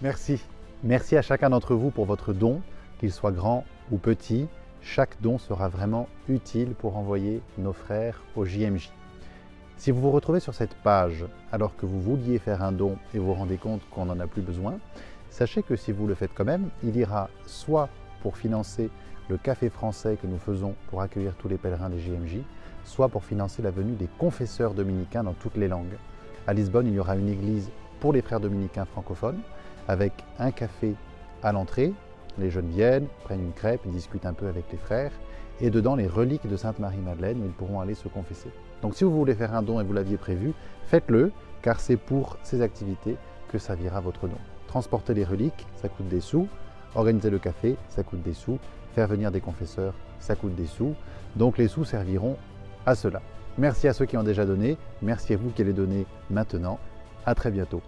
Merci. Merci à chacun d'entre vous pour votre don, qu'il soit grand ou petit. Chaque don sera vraiment utile pour envoyer nos frères au JMJ. Si vous vous retrouvez sur cette page alors que vous vouliez faire un don et vous vous rendez compte qu'on n'en a plus besoin, sachez que si vous le faites quand même, il ira soit pour financer le café français que nous faisons pour accueillir tous les pèlerins des JMJ, soit pour financer la venue des confesseurs dominicains dans toutes les langues. À Lisbonne, il y aura une église pour les frères dominicains francophones, avec un café à l'entrée. Les jeunes viennent, prennent une crêpe, discutent un peu avec les frères, et dedans les reliques de Sainte Marie-Madeleine où ils pourront aller se confesser. Donc si vous voulez faire un don et vous l'aviez prévu, faites-le, car c'est pour ces activités que servira votre don. Transporter les reliques, ça coûte des sous. Organiser le café, ça coûte des sous. Faire venir des confesseurs, ça coûte des sous. Donc les sous serviront à cela. Merci à ceux qui ont déjà donné. Merci à vous qui allez donner maintenant. À très bientôt.